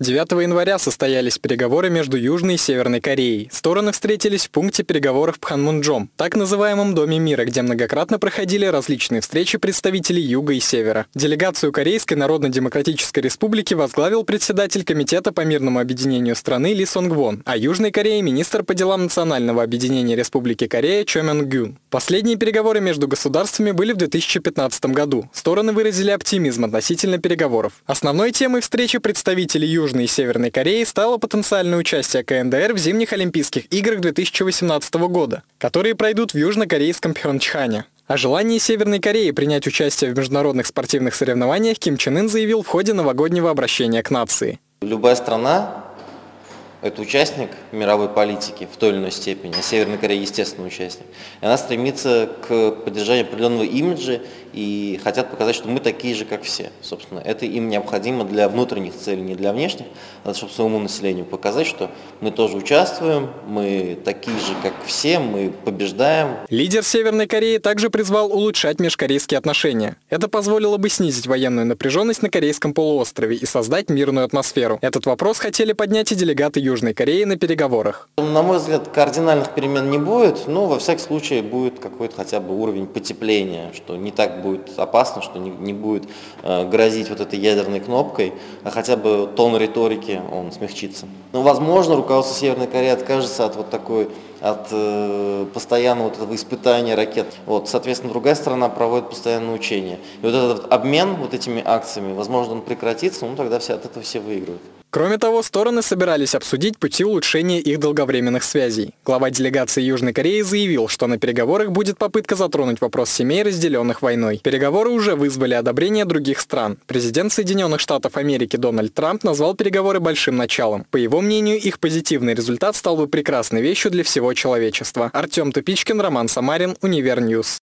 9 января состоялись переговоры между Южной и Северной Кореей. Стороны встретились в пункте переговоров Пханмунджом, так называемом Доме мира, где многократно проходили различные встречи представителей Юга и Севера. Делегацию Корейской Народно-Демократической Республики возглавил председатель Комитета по мирному объединению страны Ли Сонг Вон, а Южной Корее министр по делам Национального объединения Республики Корея Чо Мён Гюн. Последние переговоры между государствами были в 2015 году. Стороны выразили оптимизм относительно переговоров. Основной темой встречи представителей Южной Южной и Северной Кореи стало потенциальное участие КНДР в зимних Олимпийских играх 2018 года, которые пройдут в южнокорейском Пхенчхане. О желании Северной Кореи принять участие в международных спортивных соревнованиях Ким Чен Ын заявил в ходе новогоднего обращения к нации. Любая страна это участник мировой политики в той или иной степени, а Северная Корея естественно участник. И она стремится к поддержанию определенного имиджа и хотят показать, что мы такие же, как все. Собственно, это им необходимо для внутренних целей, не для внешних, а чтобы своему населению показать, что мы тоже участвуем, мы такие же, как все, мы побеждаем. Лидер Северной Кореи также призвал улучшать межкорейские отношения. Это позволило бы снизить военную напряженность на Корейском полуострове и создать мирную атмосферу. Этот вопрос хотели поднять и делегаты Южной Кореи на переговорах. На мой взгляд, кардинальных перемен не будет, но во всяком случае будет какой-то хотя бы уровень потепления, что не так будет опасно, что не, не будет э, грозить вот этой ядерной кнопкой, а хотя бы тон риторики он смягчится. Но, возможно, руководство Северной Кореи откажется от вот такой от э, постоянного вот этого испытания ракет. Вот, соответственно, другая сторона проводит постоянное учение. И вот этот обмен вот этими акциями, возможно, он прекратится, ну тогда все, от этого все выигрывают. Кроме того, стороны собирались обсудить пути улучшения их долговременных связей. Глава делегации Южной Кореи заявил, что на переговорах будет попытка затронуть вопрос семей, разделенных войной. Переговоры уже вызвали одобрение других стран. Президент Соединенных Штатов Америки Дональд Трамп назвал переговоры большим началом. По его мнению, их позитивный результат стал бы прекрасной вещью для всего человечества. Артем Тупичкин, Роман Самарин, Univer News.